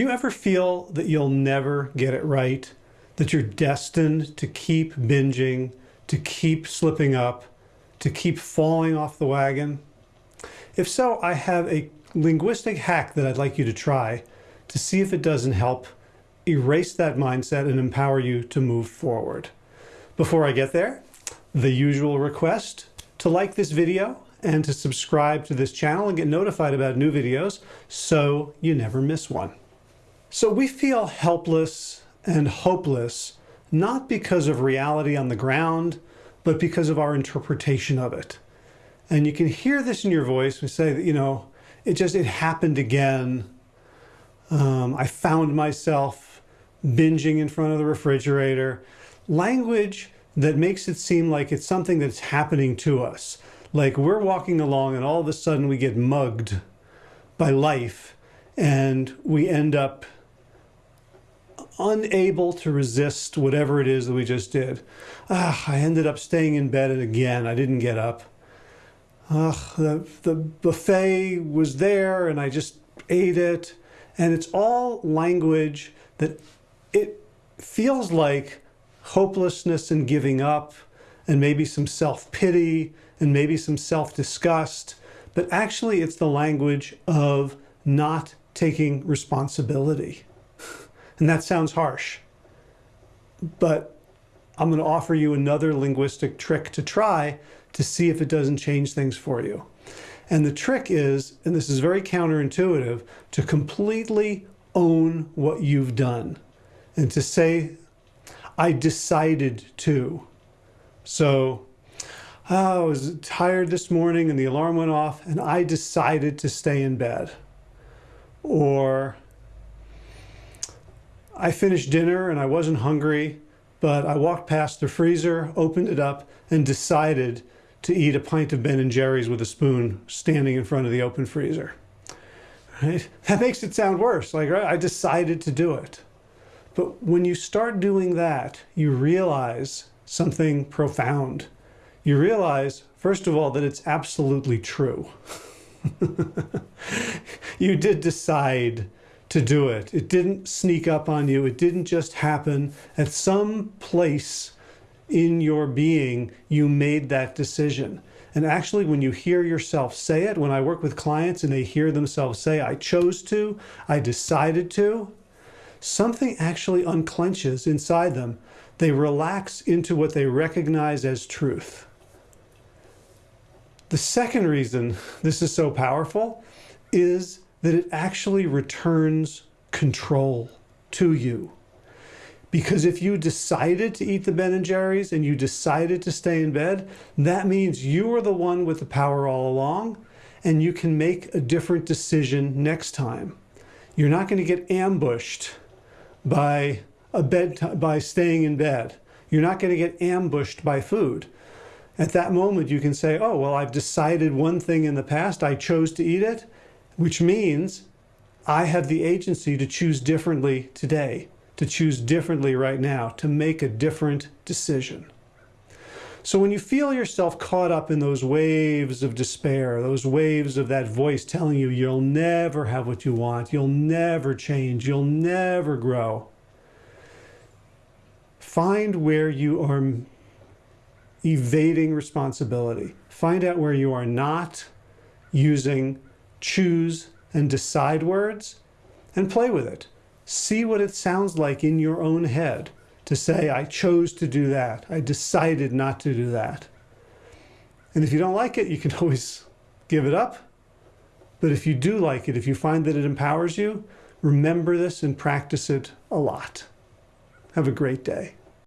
Do you ever feel that you'll never get it right? That you're destined to keep binging, to keep slipping up, to keep falling off the wagon? If so, I have a linguistic hack that I'd like you to try to see if it doesn't help erase that mindset and empower you to move forward. Before I get there, the usual request to like this video and to subscribe to this channel and get notified about new videos so you never miss one. So we feel helpless and hopeless, not because of reality on the ground, but because of our interpretation of it. And you can hear this in your voice. We say that, you know, it just, it happened again. Um, I found myself binging in front of the refrigerator. Language that makes it seem like it's something that's happening to us. Like we're walking along and all of a sudden we get mugged by life and we end up unable to resist whatever it is that we just did. Ah, I ended up staying in bed again. I didn't get up. The, the buffet was there and I just ate it. And it's all language that it feels like hopelessness and giving up and maybe some self-pity and maybe some self-disgust. But actually it's the language of not taking responsibility. And that sounds harsh, but I'm going to offer you another linguistic trick to try to see if it doesn't change things for you. And the trick is, and this is very counterintuitive, to completely own what you've done and to say, I decided to. So oh, I was tired this morning and the alarm went off and I decided to stay in bed. Or I finished dinner and I wasn't hungry, but I walked past the freezer, opened it up, and decided to eat a pint of Ben & Jerry's with a spoon standing in front of the open freezer. Right? That makes it sound worse. Like, right, I decided to do it. But when you start doing that, you realize something profound. You realize, first of all, that it's absolutely true. you did decide to do it. It didn't sneak up on you. It didn't just happen. At some place in your being, you made that decision. And actually, when you hear yourself say it, when I work with clients and they hear themselves say, I chose to, I decided to, something actually unclenches inside them. They relax into what they recognize as truth. The second reason this is so powerful is that it actually returns control to you. Because if you decided to eat the Ben & Jerry's and you decided to stay in bed, that means you are the one with the power all along and you can make a different decision next time. You're not going to get ambushed by a bed by staying in bed. You're not going to get ambushed by food. At that moment, you can say, oh, well, I've decided one thing in the past. I chose to eat it which means I have the agency to choose differently today, to choose differently right now, to make a different decision. So when you feel yourself caught up in those waves of despair, those waves of that voice telling you you'll never have what you want, you'll never change, you'll never grow, find where you are evading responsibility. Find out where you are not using choose and decide words and play with it. See what it sounds like in your own head to say, I chose to do that. I decided not to do that. And if you don't like it, you can always give it up. But if you do like it, if you find that it empowers you, remember this and practice it a lot. Have a great day.